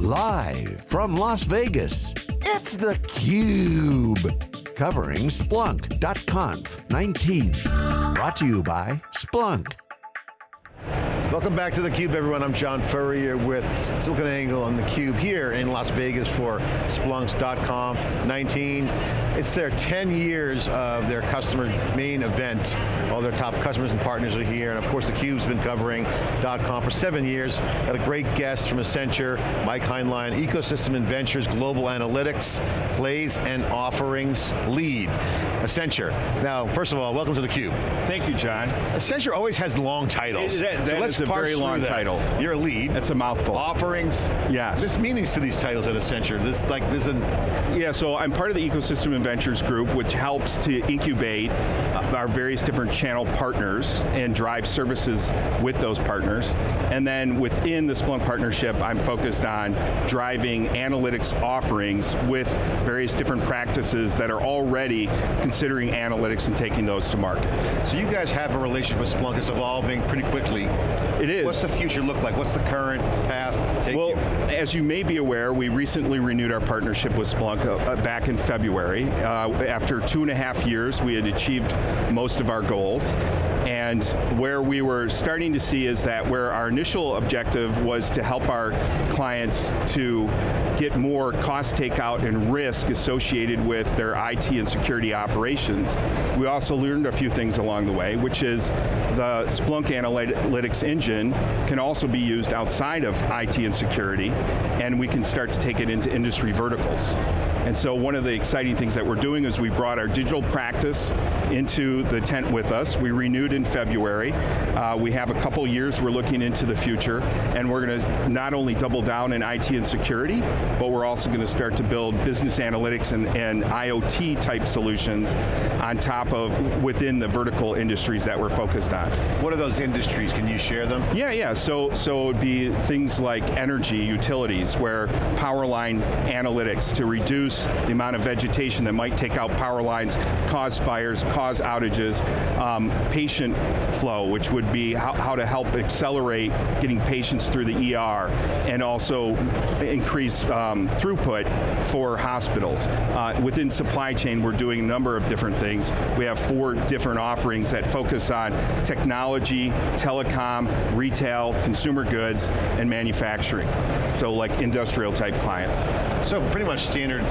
Live from Las Vegas, it's theCUBE. Covering Splunk.conf 19. Brought to you by Splunk. Welcome back to theCUBE everyone, I'm John Furrier with SiliconANGLE on theCUBE here in Las Vegas for Splunks.conf 19. It's their 10 years of their customer main event. All their top customers and partners are here, and of course theCUBE's been covering .conf for seven years. Got a great guest from Accenture, Mike Heinlein, Ecosystem and Ventures, Global Analytics, Plays and Offerings Lead. Accenture. Now, first of all, welcome to theCUBE. Thank you, John. Accenture always has long titles. That, that so is a very long title. You're a lead. It's a mouthful. Offerings. Yes. This meanings to these titles at Accenture. This like this an. Yeah, so I'm part of the Ecosystem and Ventures group, which helps to incubate uh, our various different channel partners and drive services with those partners. And then within the Splunk partnership, I'm focused on driving analytics offerings with various different practices that are already considering analytics and taking those to market. So you guys have a relationship with Splunk, it's evolving pretty quickly. It is. What's the future look like? What's the current path take Well, you? As you may be aware, we recently renewed our partnership with Splunk uh, back in February. Uh, after two and a half years, we had achieved most of our goals. And where we were starting to see is that where our initial objective was to help our clients to get more cost takeout and risk associated with their IT and security operations, we also learned a few things along the way, which is the Splunk Analytics engine can also be used outside of IT and security, and we can start to take it into industry verticals. And so one of the exciting things that we're doing is we brought our digital practice into the tent with us. We renewed in February. Uh, we have a couple years we're looking into the future, and we're going to not only double down in IT and security, but we're also going to start to build business analytics and, and IoT type solutions on top of, within the vertical industries that we're focused on. What are those industries? Can you share them? Yeah, yeah, so, so it would be things like energy, utilities, where power line analytics to reduce the amount of vegetation that might take out power lines, cause fires, cause outages, um, patient flow, which would be how, how to help accelerate getting patients through the ER, and also increase um, throughput for hospitals. Uh, within supply chain, we're doing a number of different things. We have four different offerings that focus on technology, telecom, retail, consumer goods, and manufacturing. So like industrial type clients. So pretty much standard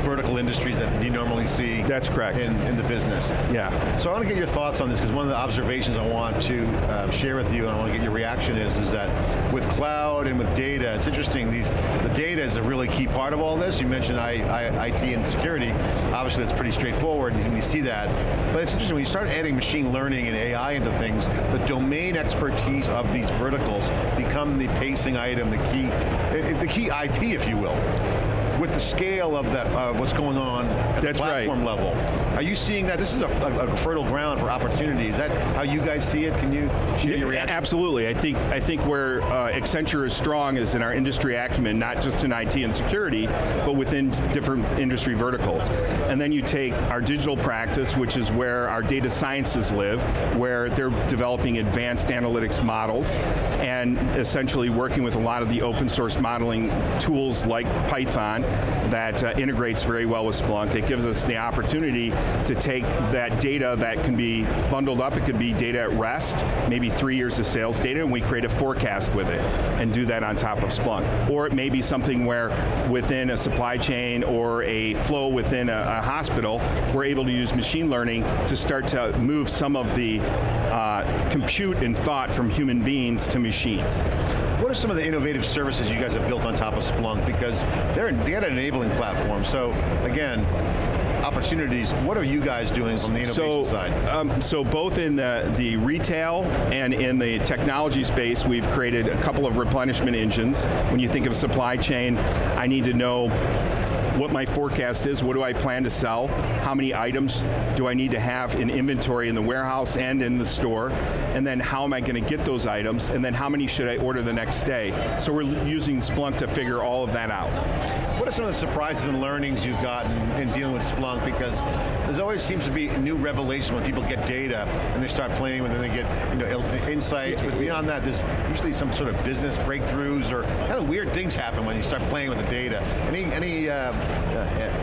vertical industries that you normally see That's correct. in, in the business. Yeah. So I want to get your thoughts on this because one of the observations I want to uh, share with you and I want to get your reaction is, is that with cloud and with data, it's interesting, these, the data is a really key part of all this. You mentioned I, I, IT and security, obviously that's pretty straightforward and you see that. But it's interesting, when you start adding machine learning and AI into things, the domain expertise of these verticals become the pacing item, the key, the key IP, if you will with the scale of that of what's going on at That's the platform right. level. Are you seeing that? This is a, a, a, fertile ground for opportunity. Is that how you guys see it? Can you share your reaction? Absolutely. I think I think where uh, Accenture is strong is in our industry acumen, not just in IT and security, but within different industry verticals. And then you take our digital practice, which is where our data sciences live, where they're developing advanced analytics models, and essentially working with a lot of the open source modeling tools like Python that uh, integrates very well with Splunk. It gives us the opportunity to take that data that can be bundled up, it could be data at rest, maybe three years of sales data, and we create a forecast with it, and do that on top of Splunk. Or it may be something where within a supply chain or a flow within a, a hospital, we're able to use machine learning to start to move some of the uh, compute and thought from human beings to machines. What are some of the innovative services you guys have built on top of Splunk? Because they're, they got an enabling platform. So again, opportunities, what are you guys doing from the innovation so, side? Um, so both in the, the retail and in the technology space, we've created a couple of replenishment engines. When you think of supply chain, I need to know what my forecast is, what do I plan to sell, how many items do I need to have in inventory in the warehouse and in the store, and then how am I going to get those items, and then how many should I order the next next day. So we're using Splunk to figure all of that out. What are some of the surprises and learnings you've gotten in dealing with Splunk? Because there always seems to be new revelation when people get data and they start playing with it and they get you know, insights, but beyond that, there's usually some sort of business breakthroughs or kind of weird things happen when you start playing with the data. Any, any uh, uh,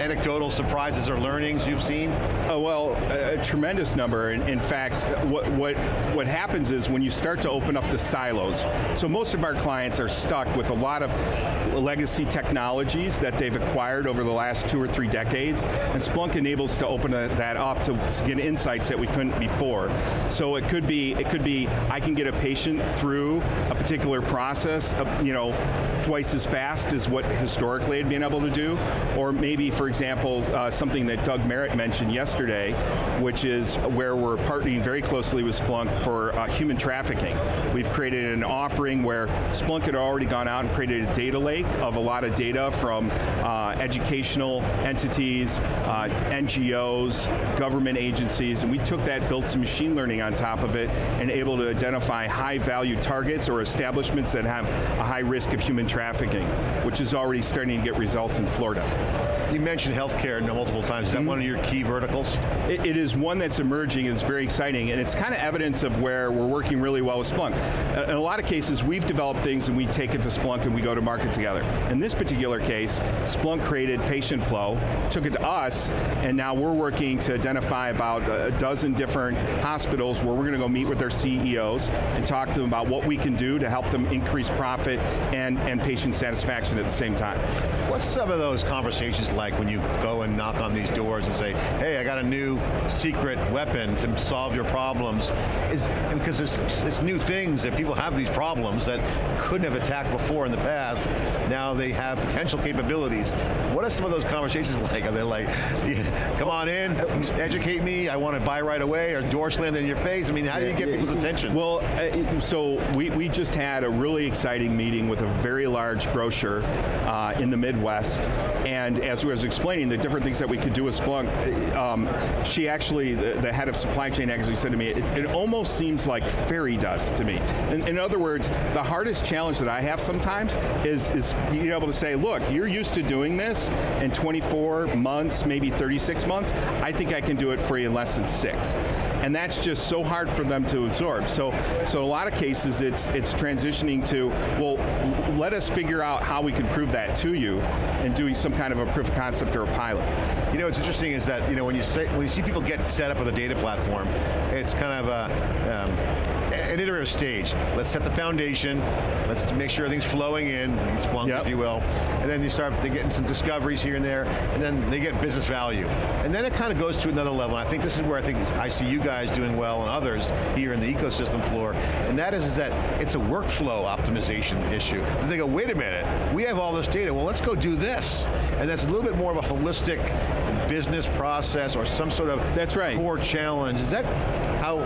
anecdotal surprises or learnings you've seen? Oh, well, a, a tremendous number. In, in fact, what, what, what happens is when you start to open up the silos, so most of our clients are stuck with a lot of legacy technologies that they've acquired over the last two or three decades, and Splunk enables to open a, that up to, to get insights that we couldn't before. So it could be, it could be, I can get a patient through a particular process, uh, you know, twice as fast as what historically had been able to do, or maybe, for example, uh, something that Doug Merritt mentioned yesterday, which is where we're partnering very closely with Splunk for uh, human trafficking. We've created an offering where Splunk had already gone out and created a data lake of a lot of data from uh, educational entities, uh, NGOs, government agencies, and we took that, built some machine learning on top of it, and able to identify high value targets or establishments that have a high risk of human trafficking, which is already starting to get results in Florida. You mentioned healthcare multiple times. Is that mm -hmm. one of your key verticals? It, it is one that's emerging, it's very exciting, and it's kind of evidence of where we're working really well with Splunk. In a lot of cases, we've developed things and we take it to Splunk and we go to market together. In this particular case, Splunk created patient flow, took it to us, and now we're working to identify about a dozen different hospitals where we're going to go meet with their CEOs and talk to them about what we can do to help them increase profit and, and patient satisfaction at the same time. What's some of those conversations like? when you go and knock on these doors and say, hey, I got a new secret weapon to solve your problems. Is, because it's, it's new things that people have these problems that couldn't have attacked before in the past. Now they have potential capabilities. What are some of those conversations like? Are they like, come on in, educate me, I want to buy right away, or door slammed in your face? I mean, how do you get people's attention? Well, so we, we just had a really exciting meeting with a very large grocer uh, in the Midwest, and as we was explaining the different things that we could do with Splunk, um, she actually, the, the, head of supply chain actually said to me, it, it almost seems like fairy dust to me. In, in, other words, the hardest challenge that I have sometimes is, is being able to say, look, you're used to doing this in 24 months, maybe 36 months, I think I can do it for you in less than six. And that's just so hard for them to absorb. So, so a lot of cases, it's, it's transitioning to, well, let us figure out how we can prove that to you and doing some kind of a proof of concept or a pilot. You know, what's interesting is that you know when you when you see people get set up with a data platform, it's kind of a um, an iterative stage. Let's set the foundation. Let's make sure everything's flowing in, Splunk, yep. if you will. And then you start getting some discoveries here and there, and then they get business value. And then it kind of goes to another level. I think this is where I think I see you guys doing well and others here in the ecosystem floor. And that is, is that it's a workflow optimization issue. And they go, wait a minute, we have all this data. Well, let's go do this. And that's a little bit more of a holistic business process or some sort of that's right. core challenge. Is that how?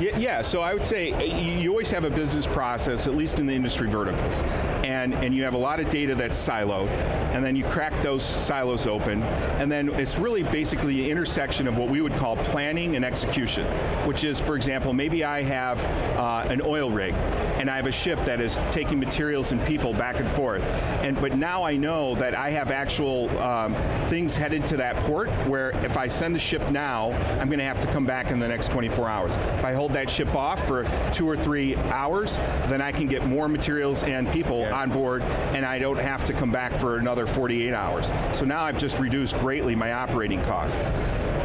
Yeah, yeah, so I would say you always have a business process, at least in the industry verticals. And, and you have a lot of data that's siloed, and then you crack those silos open, and then it's really basically the intersection of what we would call planning and execution, which is, for example, maybe I have uh, an oil rig, and I have a ship that is taking materials and people back and forth. And But now I know that I have actual um, things headed to that port where if I send the ship now, I'm going to have to come back in the next 24 hours. If I hold that ship off for two or three hours, then I can get more materials and people yeah. on board and I don't have to come back for another 48 hours. So now I've just reduced greatly my operating cost.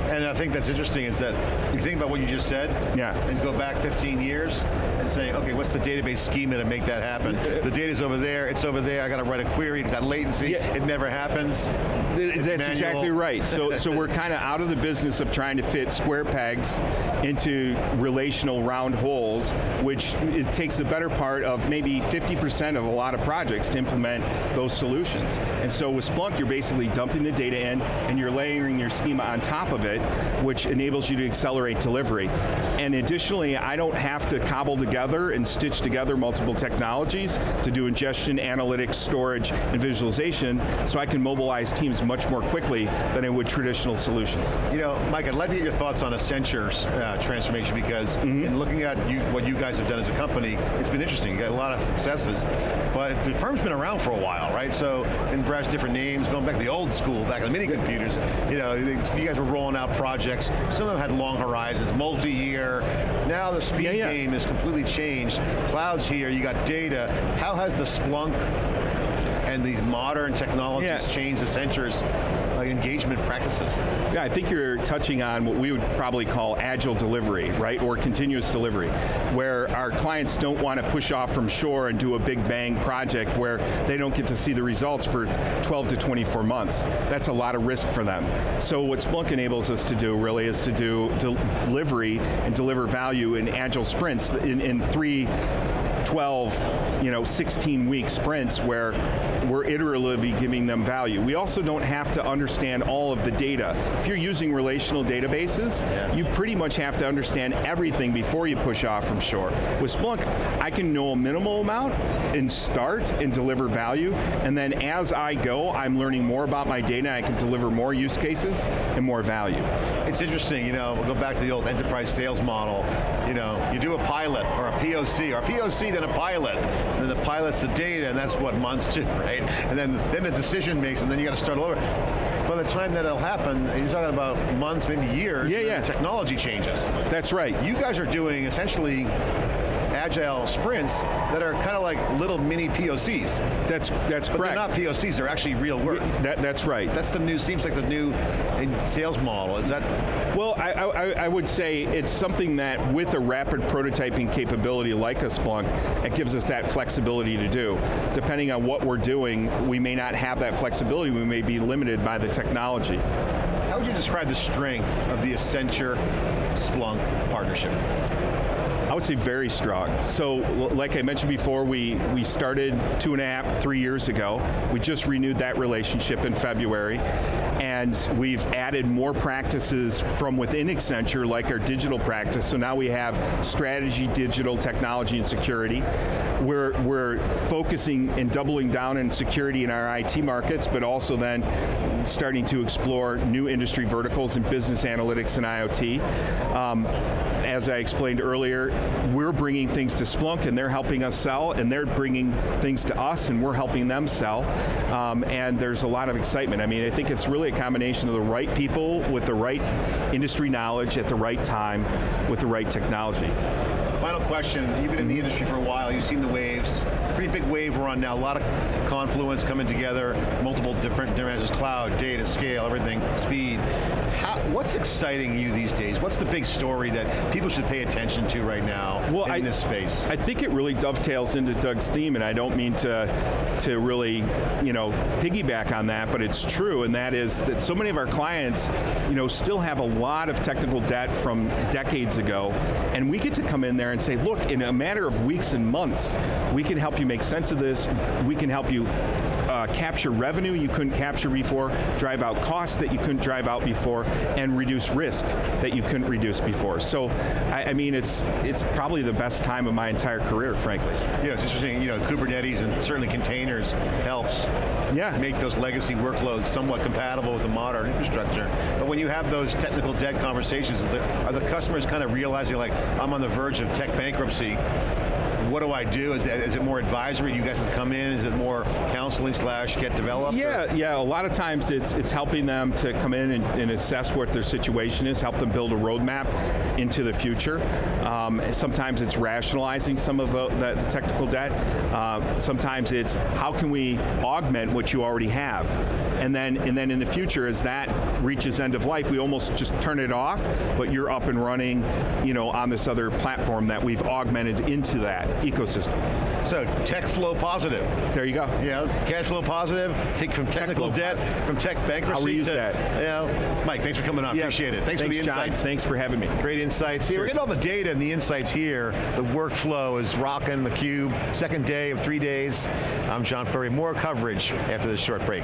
And I think that's interesting is that if you think about what you just said, yeah. and go back 15 years, and say, okay, what's the database schema to make that happen? The data's over there, it's over there, I got to write a query, got latency, yeah. it never happens. It's That's manual. exactly right. So, so we're kind of out of the business of trying to fit square pegs into relational round holes, which it takes the better part of maybe 50% of a lot of projects to implement those solutions. And so with Splunk, you're basically dumping the data in and you're layering your schema on top of it which enables you to accelerate delivery. And additionally, I don't have to cobble together together and stitch together multiple technologies to do ingestion, analytics, storage, and visualization so I can mobilize teams much more quickly than I would traditional solutions. You know, Mike, I'd like to get your thoughts on Accenture's uh, transformation because mm -hmm. in looking at you, what you guys have done as a company, it's been interesting. You got a lot of successes, but the firm's been around for a while, right? So, embrace different names, going back to the old school, back to the mini computers. You know, you guys were rolling out projects. Some of them had long horizons, multi-year. Now the speed yeah, yeah. game is completely changed. Cloud's here, you got data. How has the Splunk and these modern technologies yeah. change Accenture's uh, engagement practices? Yeah, I think you're touching on what we would probably call agile delivery, right, or continuous delivery, where our clients don't want to push off from shore and do a big bang project where they don't get to see the results for 12 to 24 months. That's a lot of risk for them. So what Splunk enables us to do really is to do delivery and deliver value in agile sprints in, in three 12, you know, 16 week sprints where we're iteratively giving them value. We also don't have to understand all of the data. If you're using relational databases, yeah. you pretty much have to understand everything before you push off from shore. With Splunk, I can know a minimal amount and start and deliver value, and then as I go, I'm learning more about my data, and I can deliver more use cases and more value. It's interesting, you know, we'll go back to the old enterprise sales model. You know, you do a pilot or a POC, or a POC then a pilot, and then the pilot's the data, and that's what months do, right? And then, then the decision makes, and then you got to start over. By the time that it'll happen, you're talking about months, maybe years, yeah, yeah. technology changes. That's right. You guys are doing essentially agile sprints that are kind of like little mini POCs. That's that's but correct. they're not POCs, they're actually real work. That, that's right. That's the new, seems like the new sales model, is that? Well, I, I, I would say it's something that with a rapid prototyping capability like a Splunk, it gives us that flexibility to do. Depending on what we're doing, we may not have that flexibility, we may be limited by the technology. How would you describe the strength of the Accenture Splunk partnership? Would say very strong. So, like I mentioned before, we, we started two and a half, three years ago. We just renewed that relationship in February, and we've added more practices from within Accenture, like our digital practice, so now we have strategy, digital, technology, and security. We're, we're focusing and doubling down in security in our IT markets, but also then starting to explore new industry verticals in business analytics and IoT. Um, as I explained earlier, we're bringing things to Splunk and they're helping us sell, and they're bringing things to us and we're helping them sell. Um, and there's a lot of excitement. I mean, I think it's really a combination of the right people with the right industry knowledge at the right time with the right technology. Final question, you've been in the industry for a while, you've seen the waves, pretty big wave we're on now, a lot of confluence coming together, multiple different dimensions, cloud, data, scale, everything, speed. How, what's exciting you these days? What's the big story that people should pay attention to right now well, in I, this space? I think it really dovetails into Doug's theme, and I don't mean to, to really you know, piggyback on that, but it's true, and that is that so many of our clients you know, still have a lot of technical debt from decades ago, and we get to come in there and say, look, in a matter of weeks and months, we can help you make sense of this, we can help you uh, capture revenue you couldn't capture before, drive out costs that you couldn't drive out before, and reduce risk that you couldn't reduce before. So, I, I mean, it's it's probably the best time of my entire career, frankly. Yeah, it's interesting, you know, Kubernetes and certainly containers helps yeah. make those legacy workloads somewhat compatible with the modern infrastructure. But when you have those technical debt conversations, are the customers kind of realizing like, I'm on the verge of tech bankruptcy, what do I do? Is, that, is it more advisory? You guys have come in? Is it more counseling slash get developed? Yeah, or? yeah. A lot of times it's it's helping them to come in and, and, assess what their situation is, help them build a roadmap into the future. Um, sometimes it's rationalizing some of the, the technical debt. Uh, sometimes it's how can we augment what you already have, and then and then in the future as that reaches end of life, we almost just turn it off, but you're up and running, you know, on this other platform that we've augmented into that ecosystem. So tech flow positive. There you go. Yeah, cash flow positive, take from technical tech debt, positive. from tech bankruptcy. I'll reuse to, that. Yeah, Mike, thanks for coming on, yeah. appreciate it. Thanks, thanks, for the John. insights. Thanks for having me. Great insights. Here, we're getting all the data and the insights here. The workflow is rocking the cube. Second day of three days. I'm John Furrier. More coverage after this short break.